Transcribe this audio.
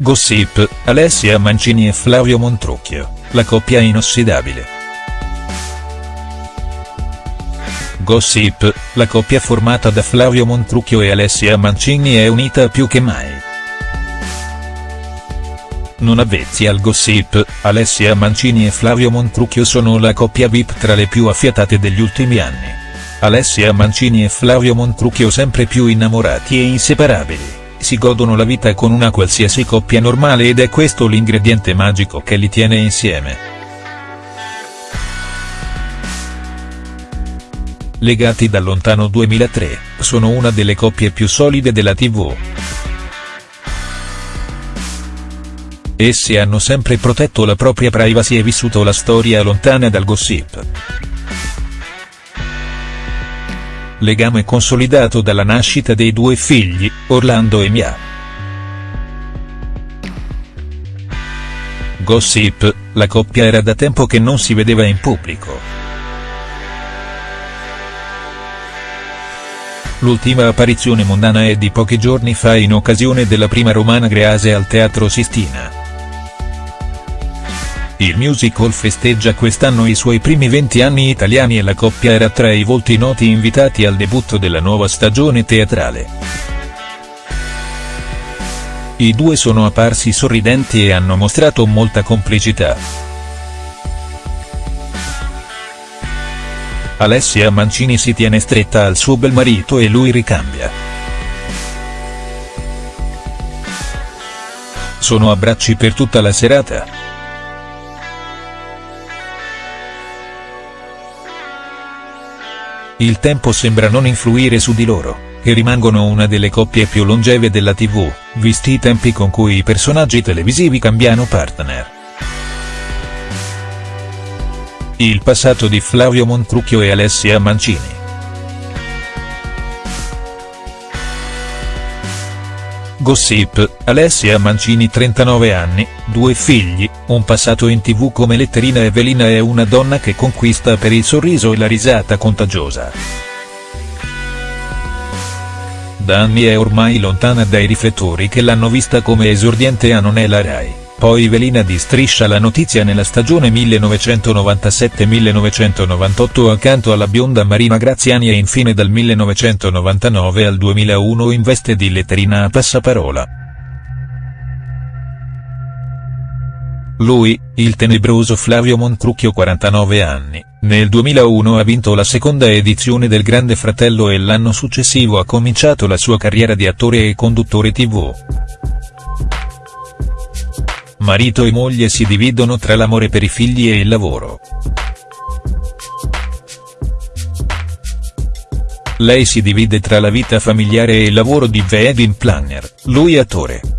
Gossip, Alessia Mancini e Flavio Montrucchio, la coppia inossidabile. Gossip, la coppia formata da Flavio Montrucchio e Alessia Mancini è unita più che mai. Non avvezzi al gossip, Alessia Mancini e Flavio Montrucchio sono la coppia VIP tra le più affiatate degli ultimi anni. Alessia Mancini e Flavio Montrucchio sempre più innamorati e inseparabili si godono la vita con una qualsiasi coppia normale ed è questo l'ingrediente magico che li tiene insieme. Legati dal lontano 2003, sono una delle coppie più solide della tv. Essi hanno sempre protetto la propria privacy e vissuto la storia lontana dal gossip. Legame consolidato dalla nascita dei due figli, Orlando e Mia. Gossip, la coppia era da tempo che non si vedeva in pubblico. L'ultima apparizione mondana è di pochi giorni fa in occasione della prima romana Grease al Teatro Sistina. Il musical festeggia quest'anno i suoi primi 20 anni italiani e la coppia era tra i volti noti invitati al debutto della nuova stagione teatrale. I due sono apparsi sorridenti e hanno mostrato molta complicità. Alessia Mancini si tiene stretta al suo bel marito e lui ricambia. Sono abbracci per tutta la serata. Il tempo sembra non influire su di loro, che rimangono una delle coppie più longeve della tv, visti i tempi con cui i personaggi televisivi cambiano partner. Il passato di Flavio Montrucchio e Alessia Mancini. Gossip, Alessia Mancini 39 anni, due figli, un passato in tv come letterina Evelina è una donna che conquista per il sorriso e la risata contagiosa. Da anni è ormai lontana dai riflettori che l'hanno vista come esordiente a Non è la Rai. Poi velina di Striscia la notizia nella stagione 1997-1998 accanto alla bionda Marina Graziani e infine dal 1999 al 2001 in veste di letterina a passaparola. Lui, il tenebroso Flavio Montrucchio 49 anni, nel 2001 ha vinto la seconda edizione del Grande Fratello e l'anno successivo ha cominciato la sua carriera di attore e conduttore tv. Marito e moglie si dividono tra l'amore per i figli e il lavoro. Lei si divide tra la vita familiare e il lavoro di wedding planner, lui attore.